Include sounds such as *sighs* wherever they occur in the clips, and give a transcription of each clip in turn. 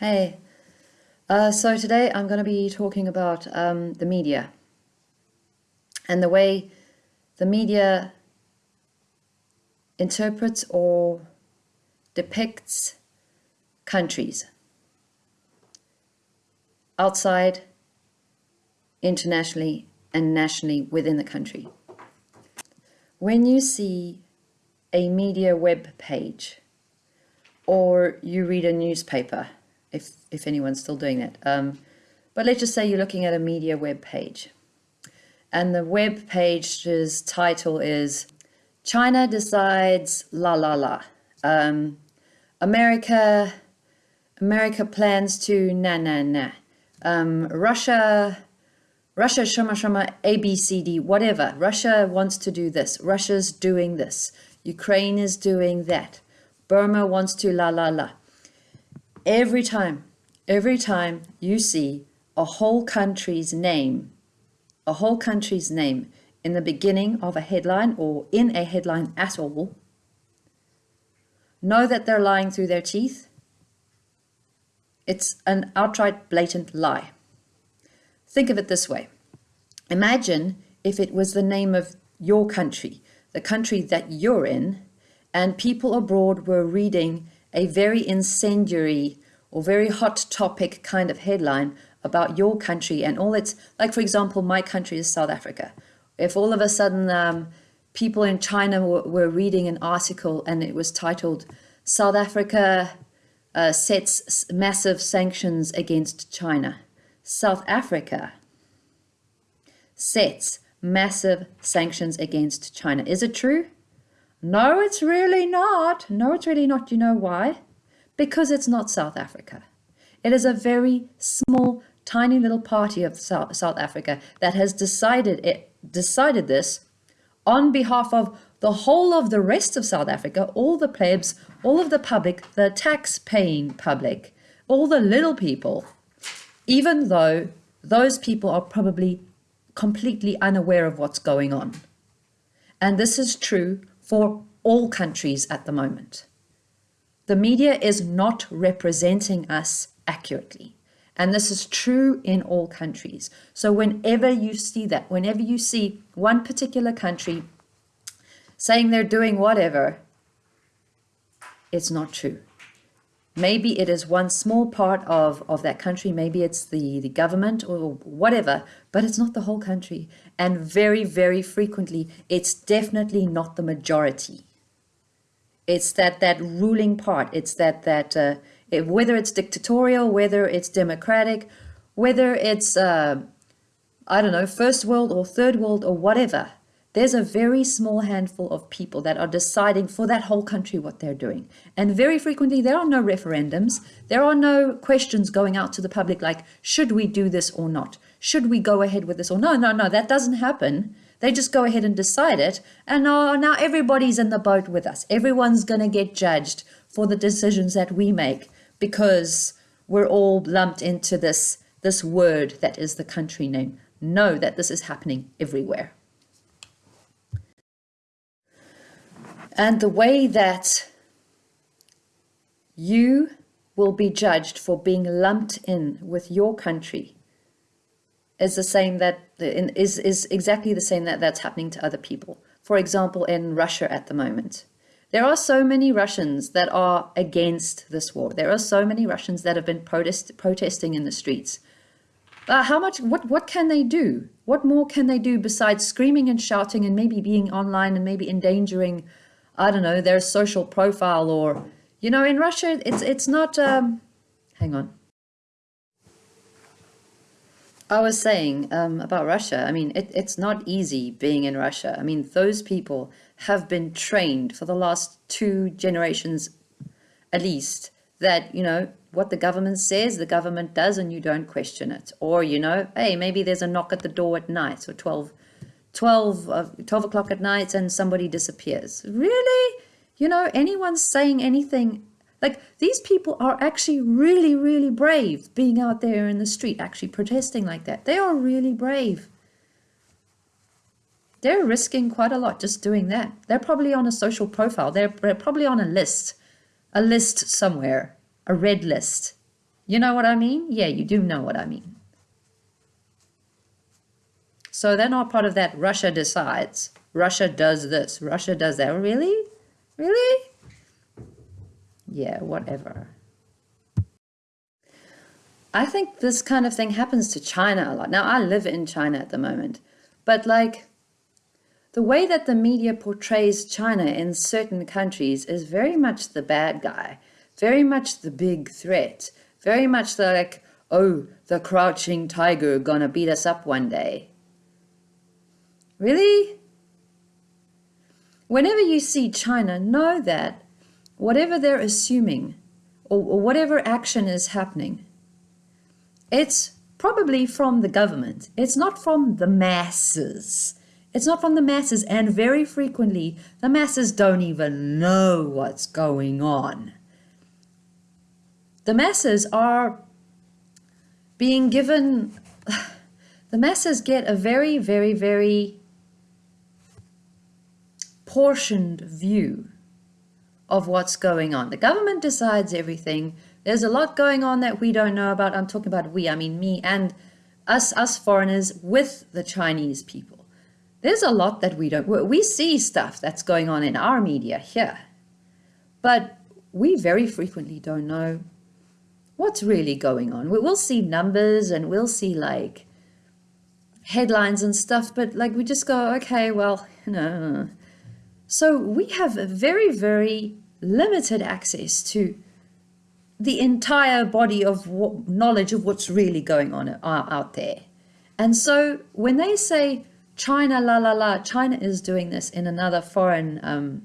Hey, uh, so today I'm going to be talking about um, the media and the way the media interprets or depicts countries outside, internationally, and nationally within the country. When you see a media web page or you read a newspaper, if, if anyone's still doing that. Um, but let's just say you're looking at a media web page and the web page's title is China decides la la la. Um, America, America plans to na na na. Um, Russia, Russia shama shama A B C D whatever. Russia wants to do this. Russia's doing this. Ukraine is doing that. Burma wants to la la la every time, every time you see a whole country's name, a whole country's name in the beginning of a headline or in a headline at all, know that they're lying through their teeth. It's an outright blatant lie. Think of it this way. Imagine if it was the name of your country, the country that you're in, and people abroad were reading a very incendiary or very hot topic kind of headline about your country and all its, like for example, my country is South Africa. If all of a sudden um, people in China were, were, reading an article and it was titled, South Africa uh, sets massive sanctions against China. South Africa sets massive sanctions against China. Is it true? No, it's really not. No, it's really not. You know why? Because it's not South Africa. It is a very small, tiny little party of South, South Africa that has decided it decided this on behalf of the whole of the rest of South Africa, all the plebs, all of the public, the tax-paying public, all the little people, even though those people are probably completely unaware of what's going on. And this is true for all countries at the moment. The media is not representing us accurately. And this is true in all countries. So whenever you see that, whenever you see one particular country saying they're doing whatever, it's not true. Maybe it is one small part of, of that country. Maybe it's the, the government or whatever, but it's not the whole country. And very, very frequently, it's definitely not the majority. It's that, that ruling part. It's that, that uh, it, whether it's dictatorial, whether it's democratic, whether it's, uh, I don't know, first world or third world or whatever there's a very small handful of people that are deciding for that whole country what they're doing. And very frequently, there are no referendums. There are no questions going out to the public like, should we do this or not? Should we go ahead with this or no, no, no, that doesn't happen. They just go ahead and decide it. And now, now everybody's in the boat with us. Everyone's going to get judged for the decisions that we make because we're all lumped into this, this word that is the country name. Know that this is happening everywhere. And the way that you will be judged for being lumped in with your country is the same that is is exactly the same that that's happening to other people. For example, in Russia at the moment, there are so many Russians that are against this war. There are so many Russians that have been protest protesting in the streets. Uh, how much? What what can they do? What more can they do besides screaming and shouting and maybe being online and maybe endangering I don't know, their social profile or, you know, in Russia, it's, it's not, um, hang on. I was saying um, about Russia, I mean, it, it's not easy being in Russia. I mean, those people have been trained for the last two generations at least that, you know, what the government says, the government does, and you don't question it. Or, you know, hey, maybe there's a knock at the door at night or 12 12, uh, 12 o'clock at night and somebody disappears. Really? You know, anyone saying anything, like these people are actually really, really brave being out there in the street, actually protesting like that. They are really brave. They're risking quite a lot just doing that. They're probably on a social profile. They're, they're probably on a list, a list somewhere, a red list. You know what I mean? Yeah, you do know what I mean. So they're not part of that Russia decides. Russia does this. Russia does that. Really? Really? Yeah, whatever. I think this kind of thing happens to China a lot. Now, I live in China at the moment, but like the way that the media portrays China in certain countries is very much the bad guy, very much the big threat, very much the like, oh, the crouching tiger gonna beat us up one day. Really? Whenever you see China, know that whatever they're assuming or, or whatever action is happening, it's probably from the government. It's not from the masses. It's not from the masses, and very frequently, the masses don't even know what's going on. The masses are being given, *sighs* the masses get a very, very, very portioned view of what's going on. The government decides everything. There's a lot going on that we don't know about. I'm talking about we, I mean me and us, us foreigners with the Chinese people. There's a lot that we don't, we see stuff that's going on in our media here, but we very frequently don't know what's really going on. We'll see numbers and we'll see like headlines and stuff, but like we just go, okay, well, *laughs* you know. So we have a very, very limited access to the entire body of knowledge of what's really going on out there. And so when they say China, la la la, China is doing this in another foreign um,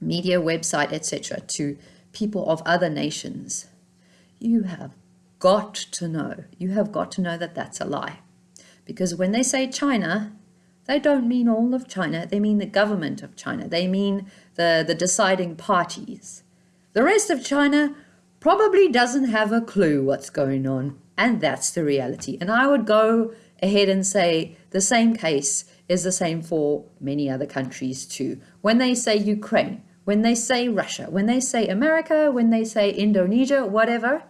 media website, etc., to people of other nations, you have got to know, you have got to know that that's a lie. Because when they say China, they don't mean all of China, they mean the government of China, they mean the, the deciding parties. The rest of China probably doesn't have a clue what's going on, and that's the reality. And I would go ahead and say the same case is the same for many other countries too. When they say Ukraine, when they say Russia, when they say America, when they say Indonesia, whatever,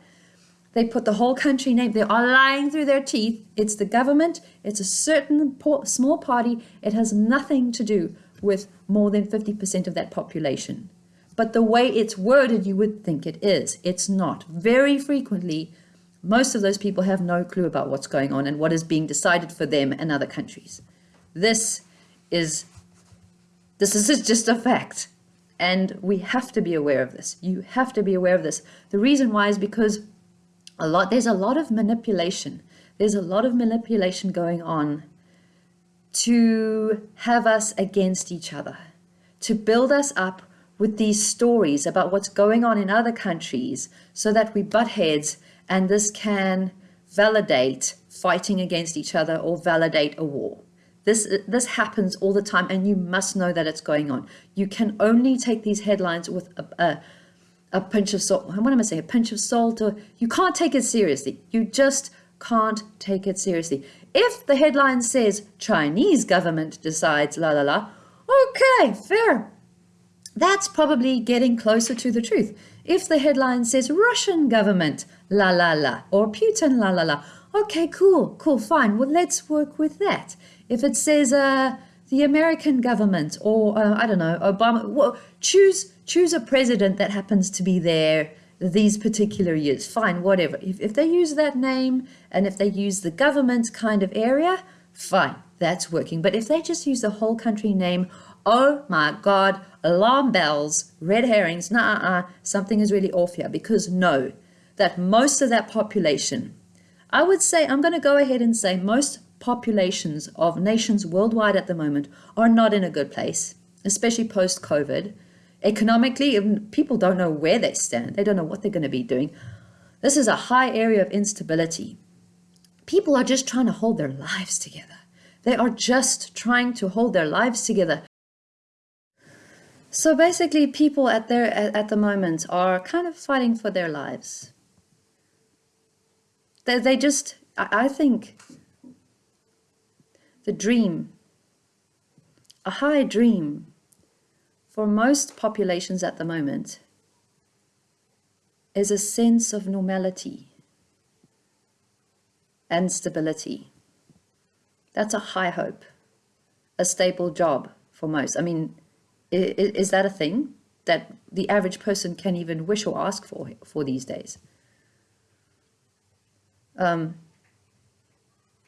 they put the whole country name. They are lying through their teeth. It's the government. It's a certain small party. It has nothing to do with more than 50% of that population. But the way it's worded, you would think it is. It's not. Very frequently, most of those people have no clue about what's going on and what is being decided for them and other countries. This is this is *laughs* just a fact. And we have to be aware of this. You have to be aware of this. The reason why is because a lot there's a lot of manipulation. There's a lot of manipulation going on to have us against each other, to build us up with these stories about what's going on in other countries so that we butt heads and this can validate fighting against each other or validate a war. This, this happens all the time and you must know that it's going on. You can only take these headlines with a, a, a pinch of salt. What am I saying? A pinch of salt or you can't take it seriously. You just can't take it seriously. If the headline says Chinese government decides la la la, okay, fair. That's probably getting closer to the truth. If the headline says Russian government la la la or Putin la la la, okay, cool, cool, fine. Well, let's work with that. If it says uh, the American government or uh, I don't know, Obama, well, choose choose a president that happens to be there these particular years. Fine, whatever. If, if they use that name and if they use the government kind of area, fine, that's working. But if they just use the whole country name, oh my God, alarm bells, red herrings, nah, uh, something is really off here. Because know that most of that population, I would say, I'm going to go ahead and say most populations of nations worldwide at the moment are not in a good place, especially post-COVID. Economically, people don't know where they stand. They don't know what they're going to be doing. This is a high area of instability. People are just trying to hold their lives together. They are just trying to hold their lives together. So basically, people at their at, the moment are kind of fighting for their lives. They, they just, I think, the dream, a high dream for most populations at the moment is a sense of normality and stability. That's a high hope, a stable job for most. I mean, is, that a thing that the average person can even wish or ask for for these days? Um,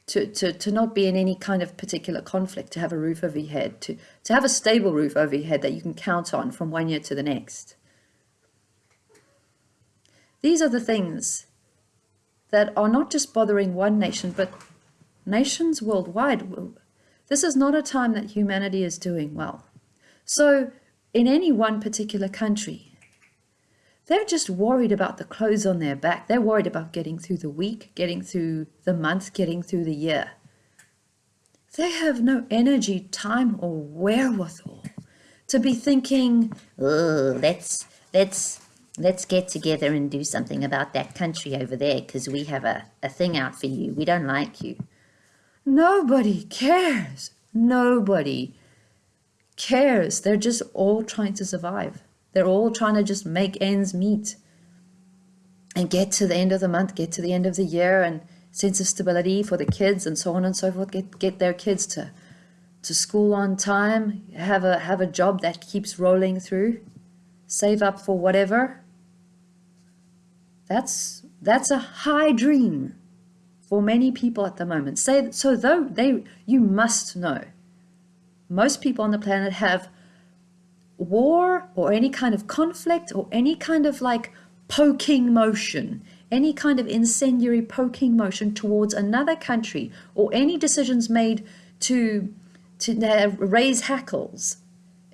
to, to, to not be in any kind of particular conflict, to have a roof over your head, to, to have a stable roof over your head that you can count on from one year to the next. These are the things that are not just bothering one nation, but nations worldwide. This is not a time that humanity is doing well. So in any one particular country, they're just worried about the clothes on their back. They're worried about getting through the week, getting through the month, getting through the year. They have no energy, time, or wherewithal to be thinking, oh, let's, let's, let's get together and do something about that country over there because we have a, a thing out for you. We don't like you. Nobody cares. Nobody cares. They're just all trying to survive. They're all trying to just make ends meet and get to the end of the month, get to the end of the year and sense of stability for the kids and so on and so forth, get, get their kids to, to school on time, have a, have a job that keeps rolling through, save up for whatever. That's, that's a high dream for many people at the moment. Say, so though they, you must know, most people on the planet have war or any kind of conflict or any kind of like poking motion, any kind of incendiary poking motion towards another country or any decisions made to to raise hackles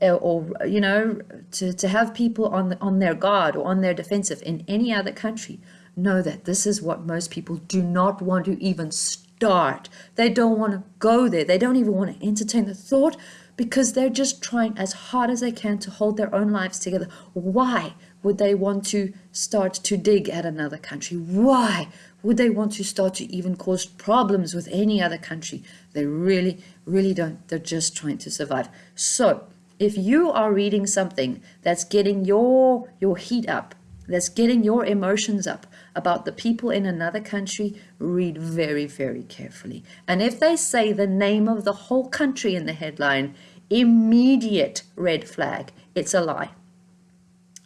uh, or, you know to, to have people on on their guard or on their defensive in any other country know that this is what most people do not want to even start. They don't want to go there. They don't even want to entertain the thought because they're just trying as hard as they can to hold their own lives together. Why would they want to start to dig at another country? Why would they want to start to even cause problems with any other country? They really, really don't. They're just trying to survive. So if you are reading something that's getting your, your heat up, that's getting your emotions up about the people in another country, read very, very carefully. And if they say the name of the whole country in the headline, immediate red flag. It's a lie.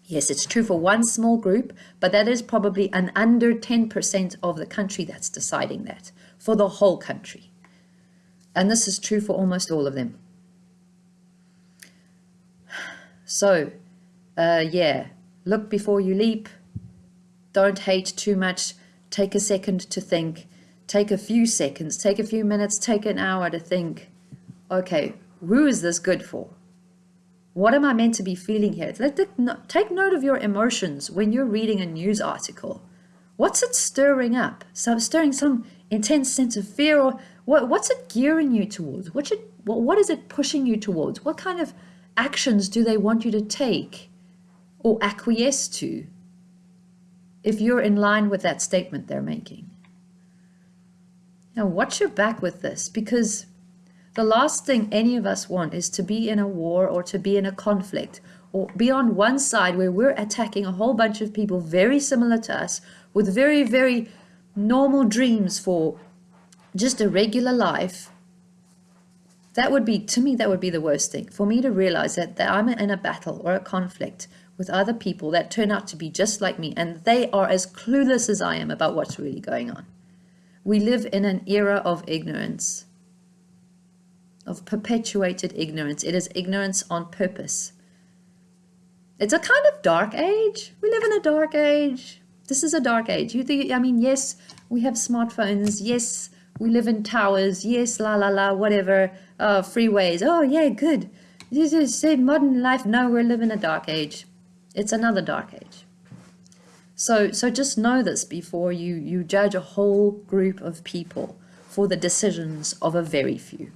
Yes, it's true for one small group, but that is probably an under 10% of the country that's deciding that for the whole country. And this is true for almost all of them. *sighs* So, uh, yeah, look before you leap. Don't hate too much. Take a second to think. Take a few seconds, take a few minutes, take an hour to think, okay, who is this good for? What am I meant to be feeling here? Take note of your emotions when you're reading a news article. What's it stirring up? Some stirring some intense sense of fear, or what, what's it gearing you towards? What should, what, what is it pushing you towards? What kind of actions do they want you to take or acquiesce to if you're in line with that statement they're making? Now, watch your back with this because the last thing any of us want is to be in a war or to be in a conflict or be on one side where we're attacking a whole bunch of people very similar to us with very, very normal dreams for just a regular life. That would be, to me, that would be the worst thing. For me to realize that, that I'm in a battle or a conflict with other people that turn out to be just like me and they are as clueless as I am about what's really going on. We live in an era of ignorance of perpetuated ignorance. It is ignorance on purpose. It's a kind of dark age. We live in a dark age. This is a dark age. You think, I mean, yes, we have smartphones. Yes, we live in towers. Yes, la la la, whatever. Uh, freeways. Oh, yeah, good. This is modern life. No, we're living a dark age. It's another dark age. So, so just know this before you, you judge a whole group of people for the decisions of a very few.